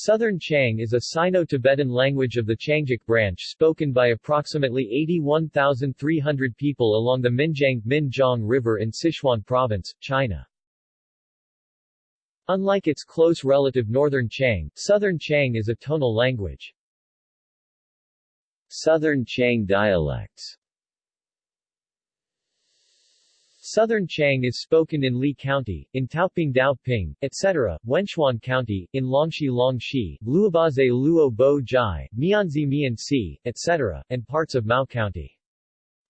Southern Qiang is a Sino-Tibetan language of the Qiangic branch spoken by approximately 81,300 people along the Minjiang Minjiang River in Sichuan Province, China. Unlike its close relative Northern Qiang, Southern Qiang is a tonal language. Southern Qiang dialects Southern Qiang is spoken in Li County, in Taoping Daoping, etc., Wenchuan County, in Longxi Longxi, Luobaze Luo Bo Jai, Mianzi etc., and parts of Mao County.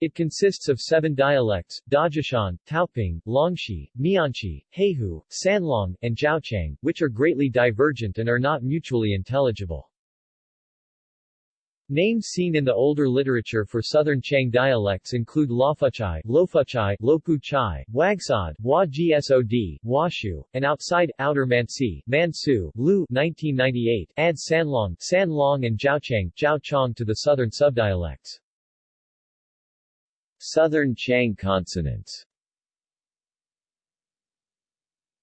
It consists of seven dialects, Dajishan, Taoping, Longxi, Mianxi, Heihu, Sanlong, and Jiaochang, which are greatly divergent and are not mutually intelligible. Names seen in the older literature for southern Qiang dialects include Lofuchai, Lofuchai, Lopuchai, Wagsod, Wa Gsod, Washu, and outside, Outer Mansi, Mansu, Lu 1998, add Sanlong, Sanlong and Jiaochang, Jiaochang to the southern subdialects. Southern Qiang consonants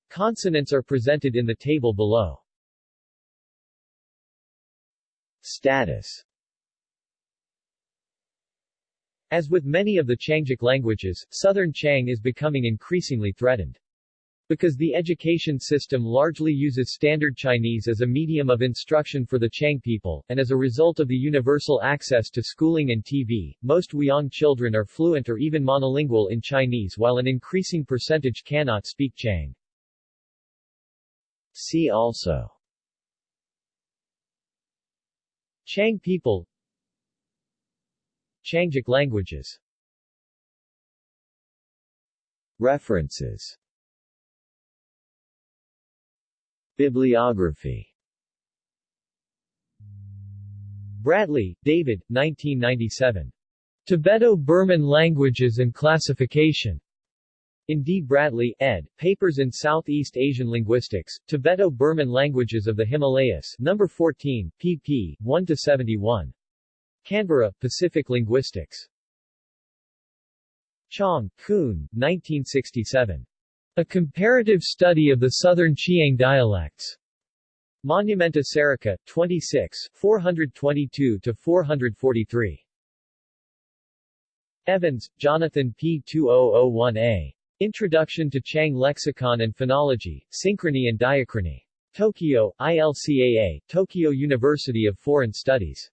Consonants are presented in the table below. Status as with many of the Qiangic languages, Southern Qiang is becoming increasingly threatened. Because the education system largely uses Standard Chinese as a medium of instruction for the Qiang people, and as a result of the universal access to schooling and TV, most Qiang children are fluent or even monolingual in Chinese while an increasing percentage cannot speak Qiang. See also Qiang people Qiangic languages References Bibliography Bradley, David, 1997. Tibeto-Burman Languages and Classification. In D. Bradley, ed., Papers in Southeast Asian Linguistics, Tibeto-Burman Languages of the Himalayas, No. 14, pp. 1-71. Canberra, Pacific Linguistics. Chong, Kun, 1967. A Comparative Study of the Southern Chiang Dialects. Monumenta Serica, 26, 422-443. Evans, Jonathan P. 2001a. Introduction to Qiang Lexicon and Phonology, Synchrony and Diachrony. Tokyo, ILCAA, Tokyo University of Foreign Studies.